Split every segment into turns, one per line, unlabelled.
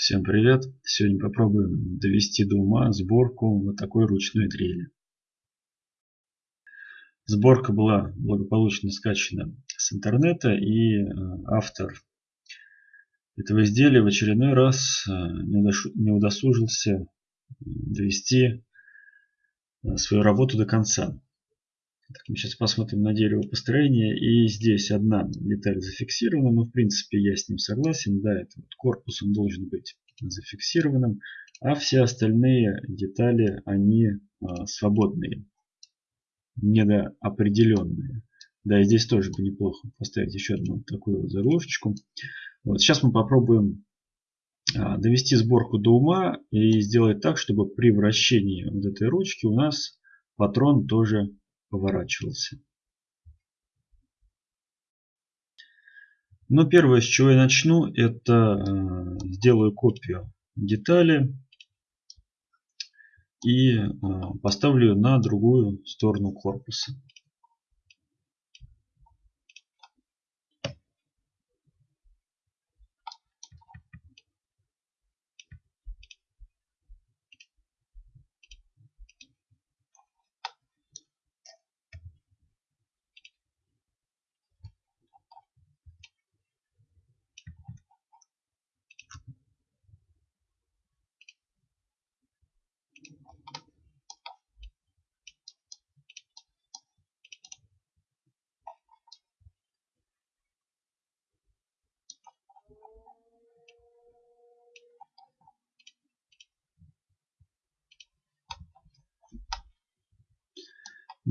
Всем привет! Сегодня попробуем довести до ума сборку вот такой ручной дрели. Сборка была благополучно скачана с интернета и э, автор этого изделия в очередной раз э, не удосужился довести э, свою работу до конца. Так, мы сейчас посмотрим на дерево построения. И здесь одна деталь зафиксирована. Но в принципе я с ним согласен. Да, это вот корпус он должен быть зафиксированным. А все остальные детали они а, свободные. Недоопределенные. Да, и здесь тоже бы неплохо поставить еще одну такую вот заглушечку. Вот, сейчас мы попробуем а, довести сборку до ума и сделать так, чтобы при вращении вот этой ручки у нас патрон тоже поворачивался. Но первое, с чего я начну, это э, сделаю копию детали и э, поставлю на другую сторону корпуса.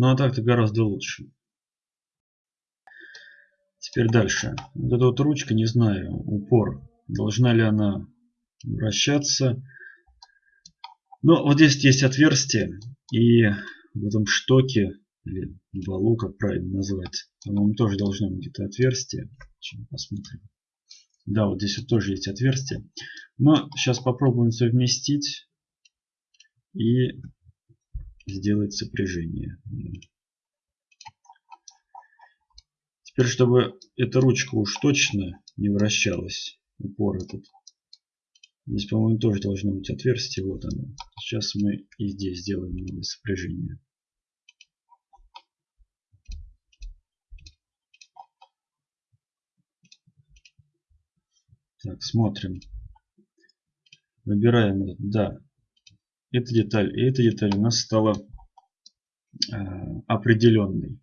Ну а так-то гораздо лучше. Теперь дальше. Вот эта вот ручка, не знаю, упор. Должна ли она вращаться? Но вот здесь есть отверстие. И в этом штоке, или валу, как правильно назвать, по-моему, тоже должно быть где-то отверстие. Сейчас посмотрим. Да, вот здесь вот тоже есть отверстие. Но сейчас попробуем совместить. И сделать сопряжение. Теперь, чтобы эта ручка уж точно не вращалась, упор этот. Здесь, по-моему, тоже должно быть отверстие. Вот оно. Сейчас мы и здесь сделаем новое сопряжение. Так, смотрим. Выбираем. Да, эта деталь и эта деталь у нас стала э, определенной.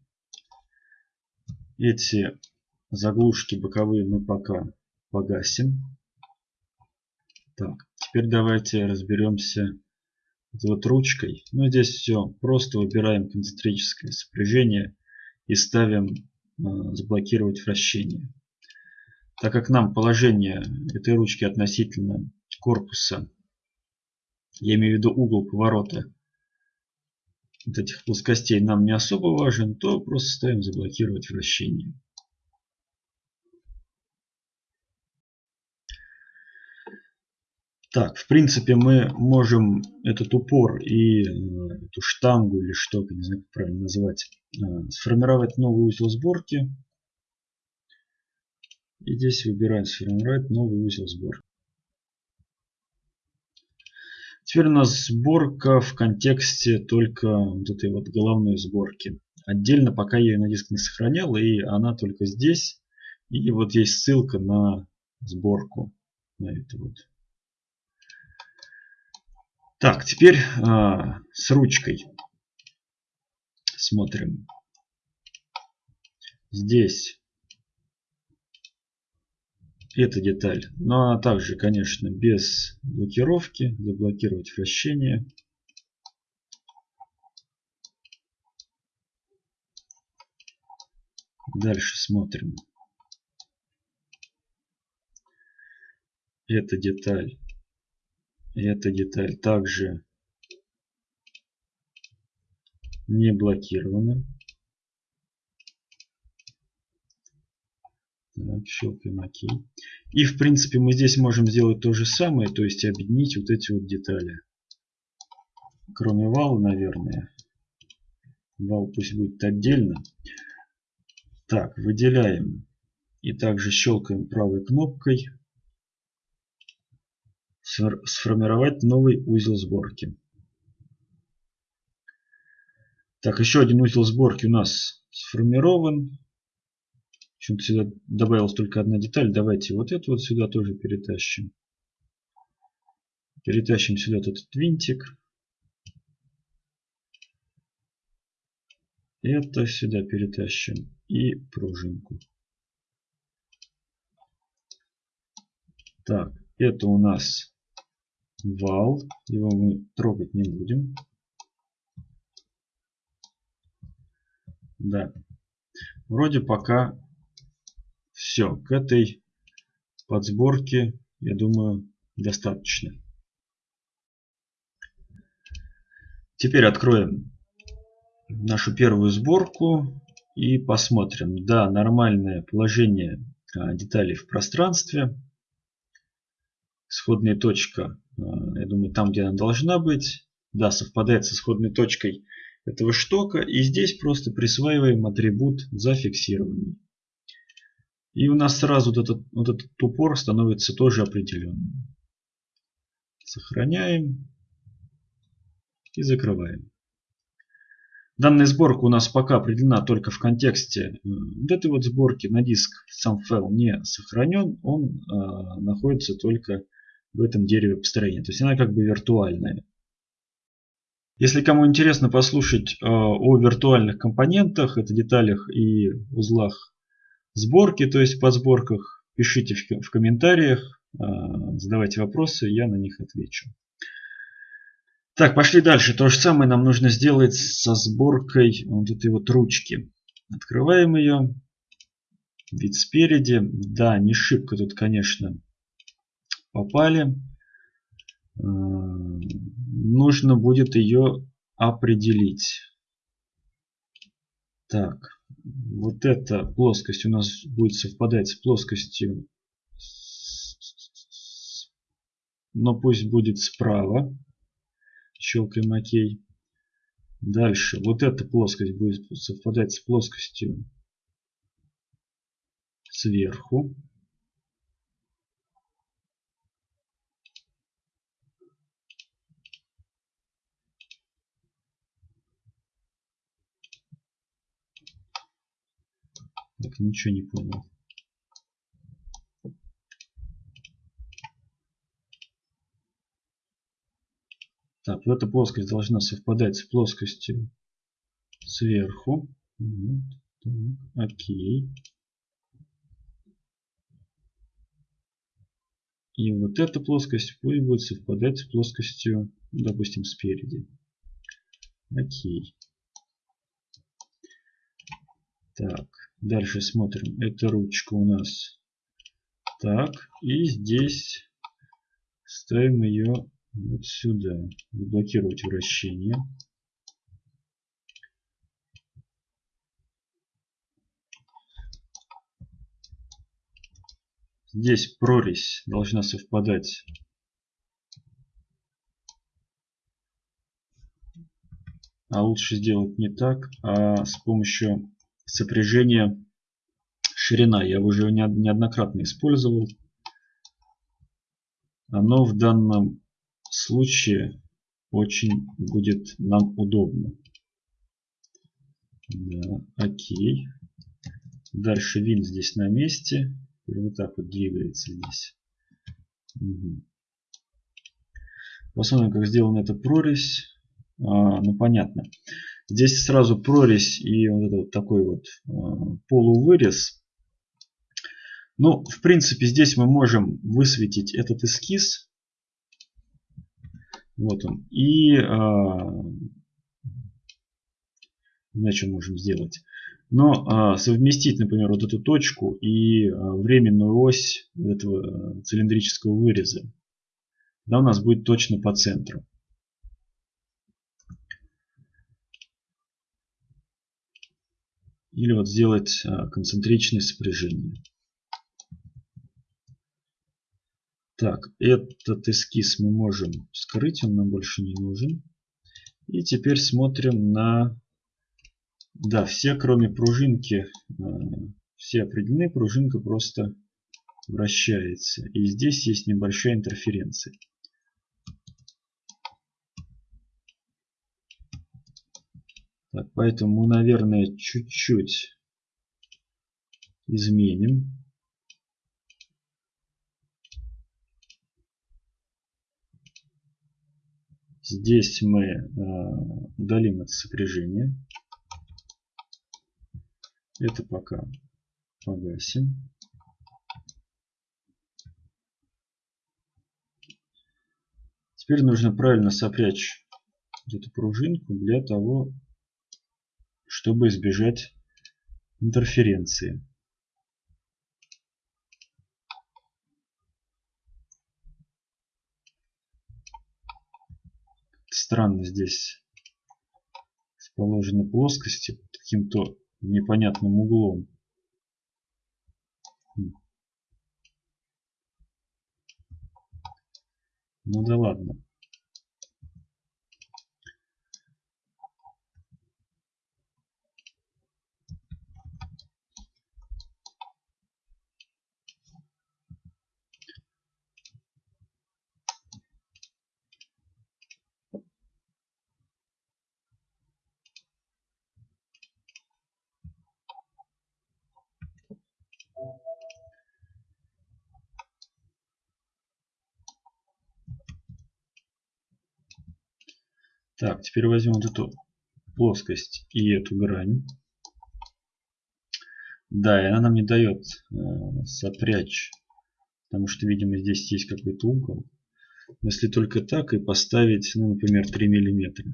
Эти заглушки боковые мы пока погасим. Так, теперь давайте разберемся вот ручкой. Ну, здесь все просто выбираем концентрическое сопряжение и ставим э, заблокировать вращение. Так как нам положение этой ручки относительно корпуса я имею в виду угол поворота вот этих плоскостей нам не особо важен, то просто ставим заблокировать вращение. Так, в принципе, мы можем этот упор и э, эту штангу или что, не знаю, как правильно назвать, э, сформировать новый узел сборки. И здесь выбираем сформировать новый узел сборки. Теперь у нас сборка в контексте только вот этой вот головной сборки. Отдельно пока я ее на диск не сохранял, и она только здесь. И вот есть ссылка на сборку. На это вот. Так, теперь а, с ручкой. Смотрим. Здесь эта деталь. Но она также, конечно, без блокировки. Заблокировать вращение. Дальше смотрим. Эта деталь. Эта деталь также не блокирована. Так, щелкаем ОК. И в принципе мы здесь можем сделать то же самое, то есть объединить вот эти вот детали. Кроме вала, наверное. Вал пусть будет отдельно. Так, выделяем. И также щелкаем правой кнопкой. сформировать новый узел сборки. Так, еще один узел сборки у нас сформирован. Почему-то сюда добавилась только одна деталь. Давайте вот эту вот сюда тоже перетащим. Перетащим сюда этот винтик. Это сюда перетащим. И пружинку. Так, это у нас вал. Его мы трогать не будем. Да. Вроде пока все. К этой подсборке, я думаю, достаточно. Теперь откроем нашу первую сборку и посмотрим. Да, нормальное положение а, деталей в пространстве. Исходная точка, а, я думаю, там, где она должна быть. Да, совпадает с исходной точкой этого штока. И здесь просто присваиваем атрибут зафиксированный. И у нас сразу вот этот, вот этот упор становится тоже определенным. Сохраняем и закрываем. Данная сборка у нас пока определена только в контексте вот этой вот сборки. На диск сам файл не сохранен, он э, находится только в этом дереве построения. То есть она как бы виртуальная. Если кому интересно послушать э, о виртуальных компонентах, это деталях и узлах сборки, то есть подсборках, пишите в, в комментариях, э, задавайте вопросы, я на них отвечу. Так, пошли дальше. То же самое нам нужно сделать со сборкой вот этой вот ручки. Открываем ее. Вид спереди. Да, не шибко тут, конечно, попали. Э, нужно будет ее определить. Так, вот эта плоскость у нас будет совпадать с плоскостью, но пусть будет справа. Щелкаем ОК. Дальше. Вот эта плоскость будет совпадать с плоскостью сверху. Так, ничего не понял. Так, вот эта плоскость должна совпадать с плоскостью сверху. Вот, так, окей. И вот эта плоскость будет совпадать с плоскостью, допустим, спереди. Окей. Так, дальше смотрим. Эта ручка у нас так. И здесь ставим ее вот сюда. Заблокировать вращение. Здесь прорезь должна совпадать а лучше сделать не так, а с помощью сопряжения ширина. Я уже неоднократно использовал. Оно в данном случае очень будет нам удобно. Да, окей. Дальше вин здесь на месте. И вот так вот двигается здесь. Угу. Посмотрим, как сделана эта прорезь. А, ну, понятно. Здесь сразу прорезь и вот этот такой вот а, полувырез. Ну, в принципе, здесь мы можем высветить этот эскиз. Вот он. И иначе можем сделать. Но а, совместить, например, вот эту точку и а, временную ось этого цилиндрического выреза. Да, у нас будет точно по центру. Или вот сделать а, концентричное сопряжение. Так, этот эскиз мы можем скрыть, он нам больше не нужен. И теперь смотрим на... Да, все, кроме пружинки, э, все определены, пружинка просто вращается. И здесь есть небольшая интерференция. Так, поэтому наверное, чуть-чуть изменим. Здесь мы э, удалим это сопряжение. Это пока погасим. Теперь нужно правильно сопрячь эту пружинку для того, чтобы избежать интерференции. Странно здесь расположены плоскости каким-то непонятным углом. Ну да ладно. Так, теперь возьмем вот эту плоскость и эту грань. Да, и она нам не дает э, сопрячь, потому что, видимо, здесь есть какой-то угол. Если только так и поставить, ну, например, 3 миллиметра.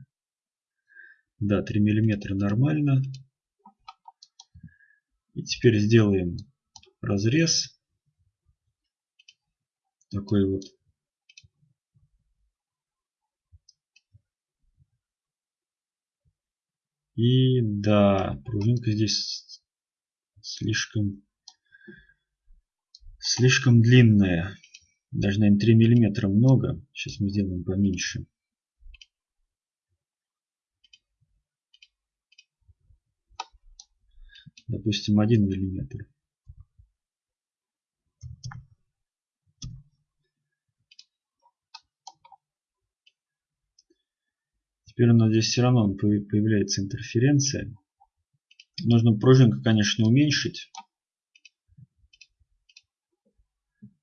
Да, 3 миллиметра нормально. И теперь сделаем разрез. Такой вот И да, пружинка здесь слишком слишком длинная. Даже, наверное, 3 миллиметра много. Сейчас мы сделаем поменьше. Допустим, 1 миллиметр. Теперь у нас здесь все равно появляется интерференция. Нужно пружинку, конечно, уменьшить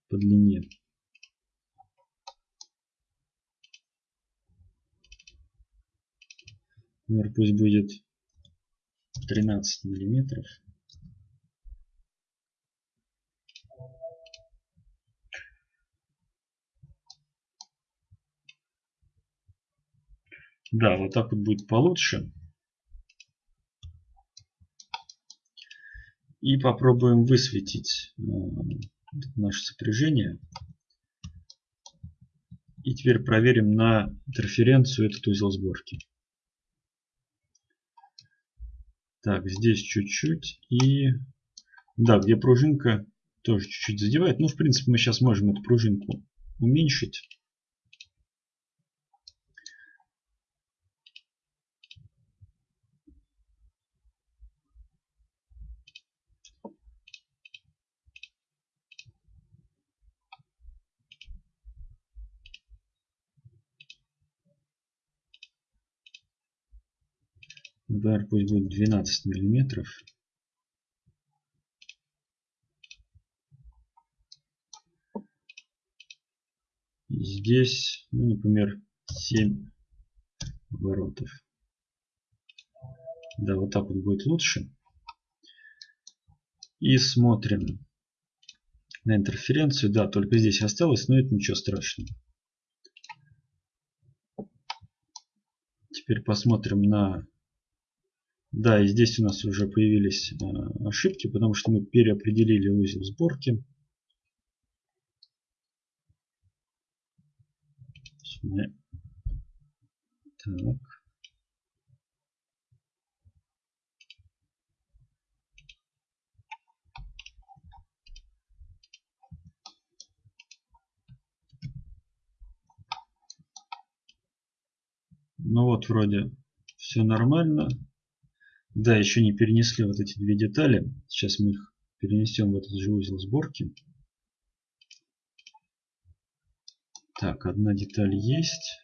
по длине. Например, пусть будет 13 миллиметров. Да, вот так вот будет получше. И попробуем высветить э, наше сопряжение. И теперь проверим на интерференцию этот узел сборки. Так, здесь чуть-чуть. И да, где пружинка тоже чуть-чуть задевает. Ну, в принципе, мы сейчас можем эту пружинку уменьшить. Например, пусть будет 12 миллиметров. Здесь, ну, например, 7 оборотов. Да, вот так вот будет лучше. И смотрим на интерференцию. Да, только здесь осталось, но это ничего страшного. Теперь посмотрим на да, и здесь у нас уже появились э, ошибки, потому что мы переопределили узел сборки. Так. Ну вот, вроде все нормально. Да, еще не перенесли вот эти две детали. Сейчас мы их перенесем в этот же узел сборки. Так, одна деталь есть.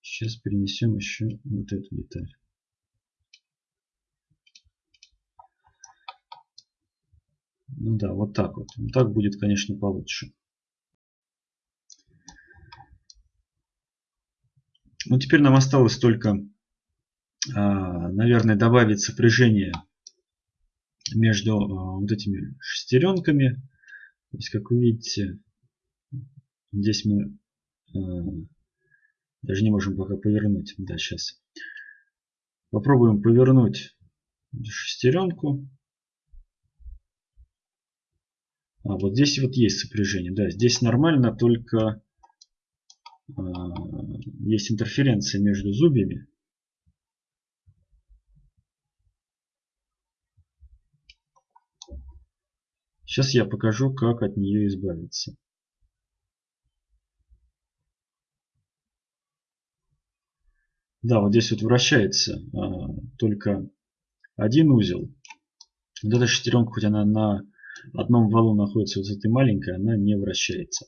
Сейчас перенесем еще вот эту деталь. Ну да, вот так вот. Ну, так будет, конечно, получше. Ну, теперь нам осталось только наверное, добавить сопряжение между а, вот этими шестеренками. То есть, как вы видите, здесь мы а, даже не можем пока повернуть. Да, сейчас. Попробуем повернуть шестеренку. А вот здесь вот есть сопряжение. Да, здесь нормально, только есть интерференция между зубьями. Сейчас я покажу, как от нее избавиться. Да, вот здесь вот вращается а, только один узел. Вот эта шестеренка, хоть она на одном валу находится вот этой маленькой, она не вращается.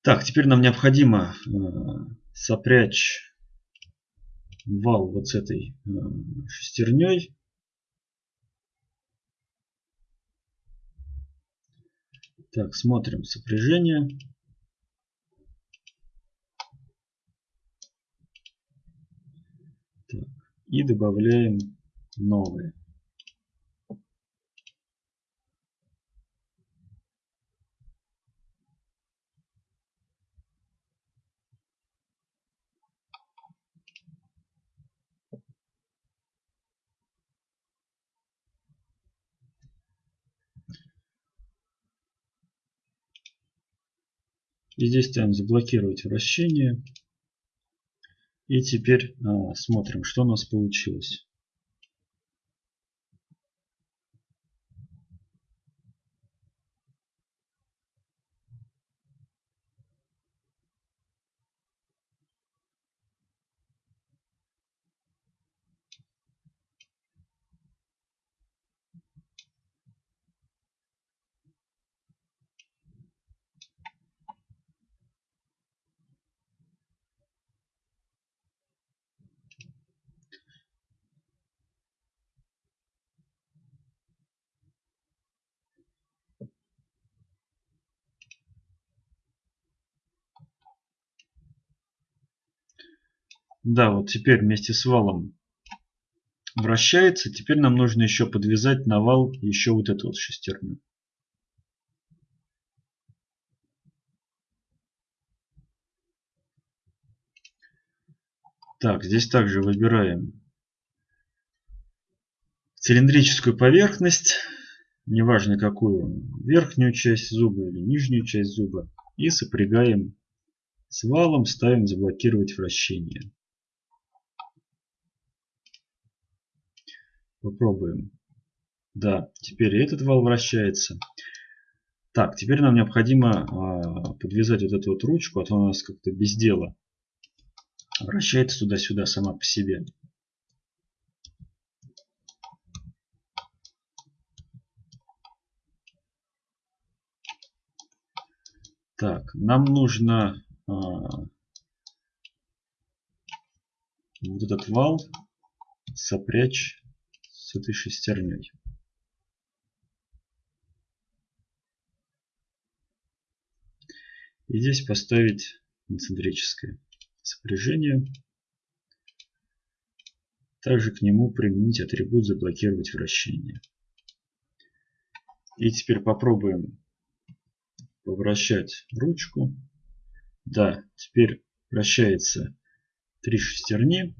Так, теперь нам необходимо э, сопрячь вал вот с этой э, шестерней. Так, смотрим сопряжение. Так, и добавляем новые. И здесь ставим заблокировать вращение. И теперь а, смотрим, что у нас получилось. Да, вот теперь вместе с валом вращается. Теперь нам нужно еще подвязать на вал еще вот эту вот шестерню. Так, здесь также выбираем цилиндрическую поверхность, неважно какую, верхнюю часть зуба или нижнюю часть зуба, и сопрягаем с валом, ставим заблокировать вращение. Попробуем. Да, теперь этот вал вращается. Так, теперь нам необходимо а, подвязать вот эту вот ручку, а то у нас как-то без дела. Вращается туда-сюда сама по себе. Так, нам нужно а, вот этот вал сопрячь с этой шестерней. И здесь поставить концентрическое сопряжение. Также к нему применить атрибут заблокировать вращение. И теперь попробуем повращать ручку. Да, теперь вращается три шестерни.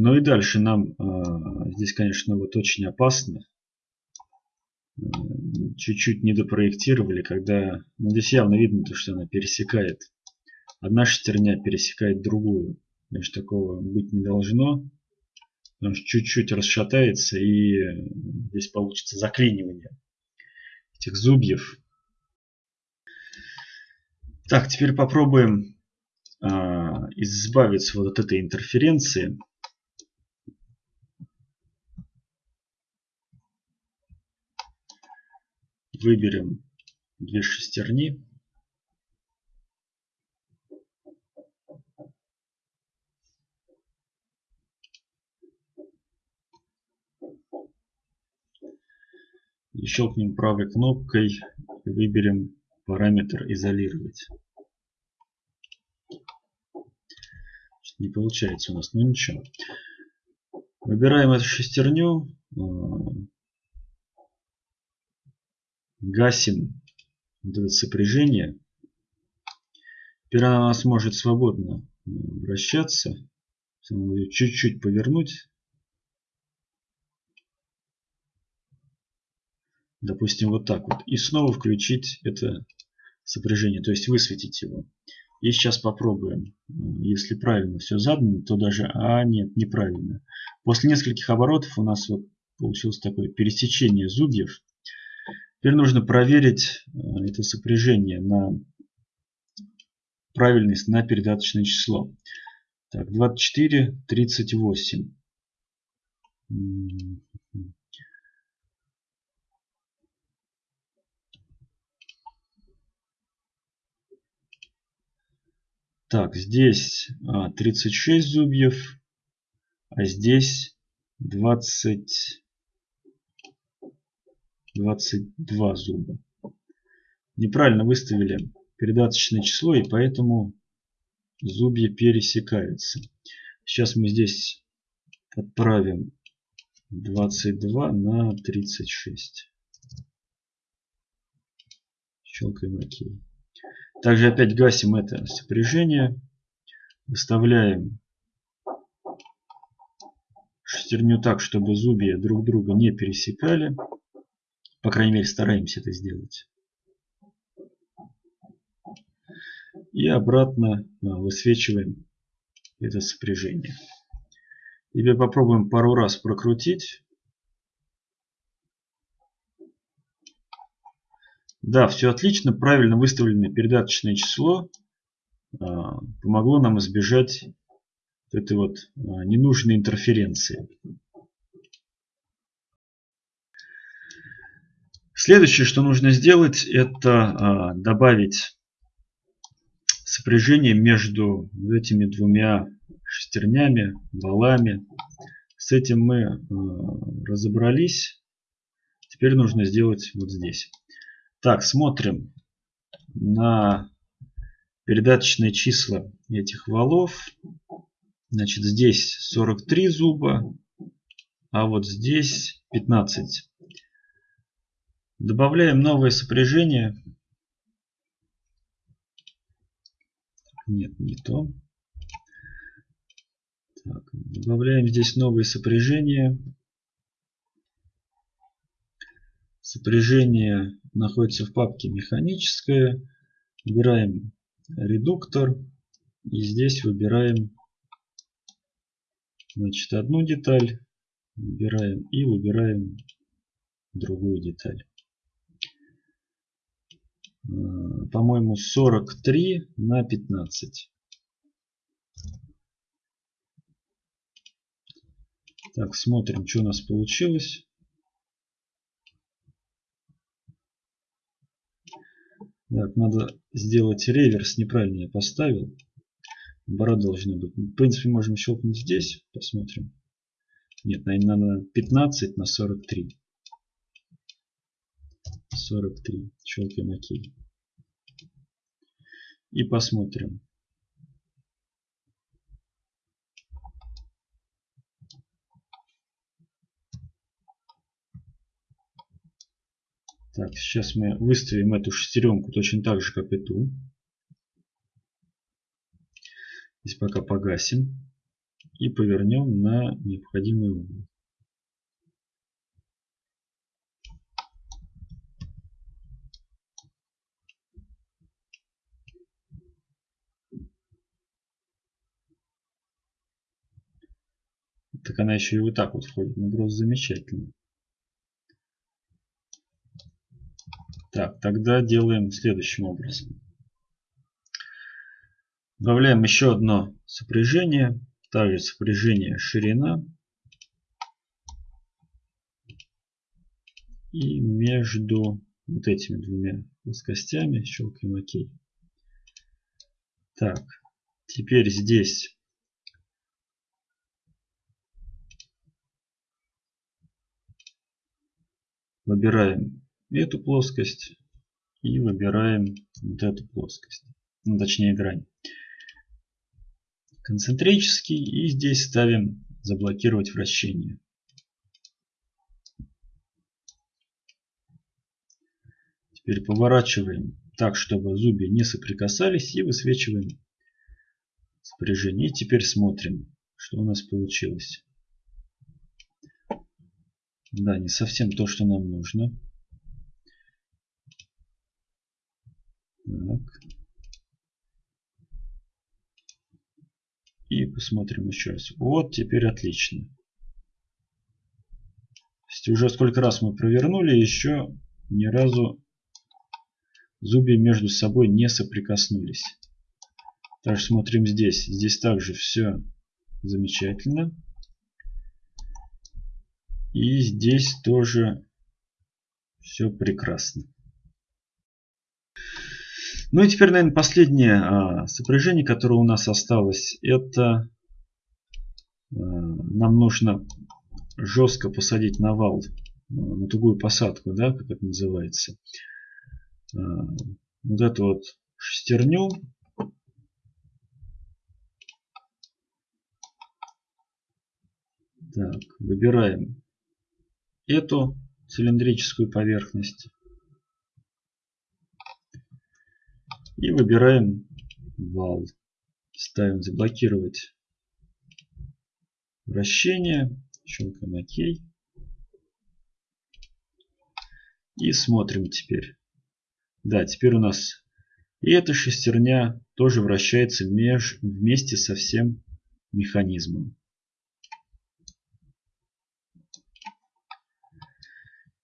Ну и дальше нам э, здесь, конечно, вот очень опасно. Э, чуть-чуть не допроектировали, когда... Ну, здесь явно видно, то, что она пересекает. Одна шестерня пересекает другую. Значит, такого быть не должно. Потому что чуть-чуть расшатается и здесь получится заклинивание этих зубьев. Так, теперь попробуем э, избавиться вот от этой интерференции. Выберем две шестерни. И щелкнем правой кнопкой и выберем параметр изолировать. Не получается у нас, но ничего. Выбираем эту шестерню. Э, гасим сопряжение. Она у нас может свободно э, вращаться. Чуть-чуть повернуть. Допустим, вот так вот. И снова включить это сопряжение, то есть высветить его. И сейчас попробуем. Если правильно все задано, то даже... А, нет, неправильно. После нескольких оборотов у нас вот получилось такое пересечение зубьев. Теперь нужно проверить э, это сопряжение на правильность на передаточное число. Так, 24, 38. Так, здесь 36 а, зубьев, а здесь 20, 22 зуба. Неправильно выставили передаточное число, и поэтому зубья пересекаются. Сейчас мы здесь отправим 22 на 36. Щелкаем ОК. Также опять гасим это сопряжение. Выставляем шестерню так, чтобы зубья друг друга не пересекали. По крайней мере, стараемся это сделать. И обратно а, высвечиваем это сопряжение. Теперь попробуем пару раз прокрутить. Да, все отлично, правильно выставленное передаточное число а, помогло нам избежать этой вот а, ненужной интерференции. Следующее, что нужно сделать, это а, добавить сопряжение между этими двумя шестернями, валами. С этим мы разобрались. Теперь нужно сделать вот здесь. Так, смотрим на передаточные числа этих валов. Значит, здесь 43 зуба, а вот здесь 15. Добавляем новое сопряжение. Нет, не то. Так, добавляем здесь новое сопряжение. Сопряжение находится в папке механическое. Выбираем редуктор. И здесь выбираем значит, одну деталь. Выбираем и выбираем другую деталь. Э, по-моему, 43 на 15. Так, смотрим, что у нас получилось. Так, надо сделать реверс. Неправильно я поставил. Бара должна быть. В принципе, можем щелкнуть здесь. Посмотрим. Нет, наверное, надо 15 на 43. 43. Щелкаем ОК. И посмотрим. Так, сейчас мы выставим эту шестеренку точно так же, как и ту. Здесь пока погасим. И повернем на необходимый угол. Так она еще и вот так вот входит. Ну просто замечательно. Так, тогда делаем следующим образом. Добавляем еще одно сопряжение. Также сопряжение ширина. И между вот этими двумя плоскостями щелкаем ОК. Так, теперь здесь Выбираем эту плоскость и выбираем вот эту плоскость. Ну, точнее грань. Концентрический и здесь ставим заблокировать вращение. Теперь поворачиваем так, чтобы зубья не соприкасались и высвечиваем сопряжение. И теперь смотрим, что у нас получилось. Да, не совсем то, что нам нужно. Так. И посмотрим еще раз. Вот, теперь отлично. То есть уже сколько раз мы провернули, еще ни разу зубья между собой не соприкоснулись. Также смотрим здесь. Здесь также все замечательно. И здесь тоже все прекрасно. Ну и теперь, наверное, последнее а, сопряжение, которое у нас осталось, это а, нам нужно жестко посадить на вал, а, на тугую посадку, да, как это называется. Вот эту вот шестерню. Так, выбираем эту цилиндрическую поверхность. И выбираем вал. Ставим заблокировать вращение. Щелкаем ОК. И смотрим теперь. Да, теперь у нас и эта шестерня тоже вращается меж, вместе со всем механизмом.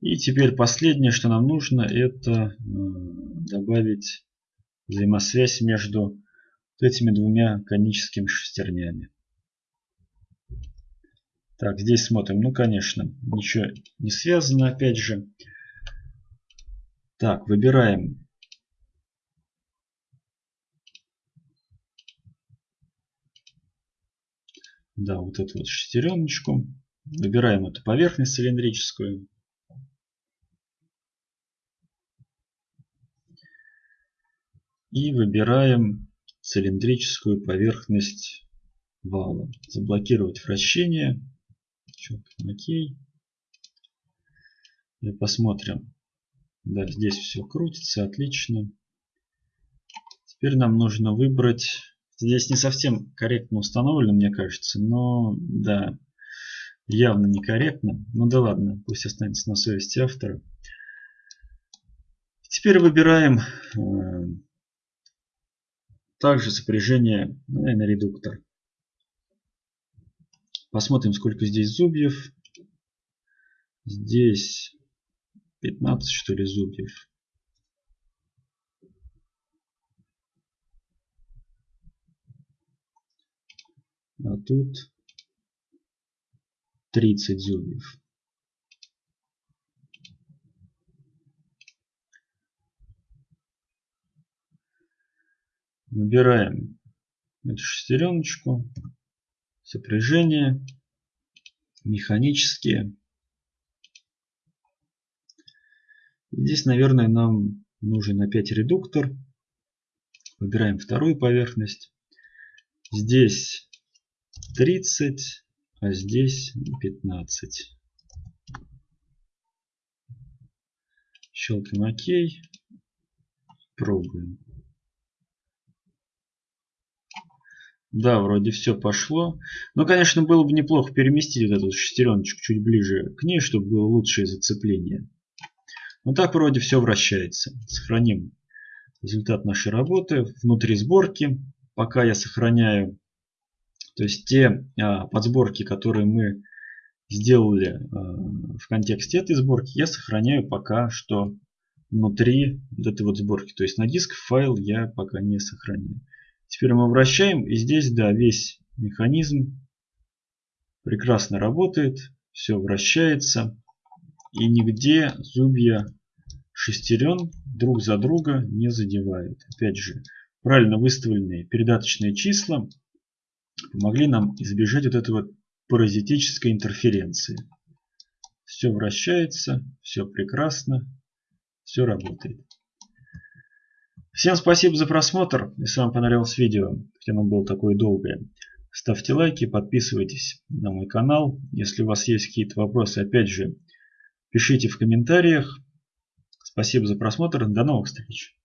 И теперь последнее, что нам нужно, это э, добавить взаимосвязь между вот этими двумя коническими шестернями. Так, здесь смотрим. Ну, конечно, ничего не связано, опять же. Так, выбираем. Да, вот эту вот шестереночку. Выбираем эту поверхность цилиндрическую. И выбираем цилиндрическую поверхность вала. Заблокировать вращение. Окей. И посмотрим. Да, здесь все крутится, отлично. Теперь нам нужно выбрать... Здесь не совсем корректно установлено, мне кажется, но да, явно некорректно. Ну да ладно, пусть останется на совести автора. Теперь выбираем э, также сопряжение, ну, наверное, редуктор. Посмотрим, сколько здесь зубьев. Здесь 15, что ли, зубьев. А тут 30 зубьев. Выбираем эту шестереночку, сопряжение, механические. Здесь, наверное, нам нужен опять редуктор. Выбираем вторую поверхность. Здесь 30, а здесь 15. Щелкаем ОК. Пробуем. Да, вроде все пошло. Но, конечно, было бы неплохо переместить вот эту шестереночку чуть ближе к ней, чтобы было лучшее зацепление. Но так вроде все вращается. Сохраним результат нашей работы внутри сборки. Пока я сохраняю, то есть те а, подсборки, которые мы сделали а, в контексте этой сборки, я сохраняю пока что внутри вот этой вот сборки. То есть на диск файл я пока не сохраняю. Теперь мы вращаем, и здесь, да, весь механизм прекрасно работает, все вращается, и нигде зубья шестерен друг за друга не задевают. Опять же, правильно выставленные передаточные числа помогли нам избежать вот этой вот паразитической интерференции. Все вращается, все прекрасно, все работает. Всем спасибо за просмотр. Если вам понравилось видео, хотя оно было такое долгое, ставьте лайки, подписывайтесь на мой канал. Если у вас есть какие-то вопросы, опять же, пишите в комментариях. Спасибо за просмотр. До новых встреч.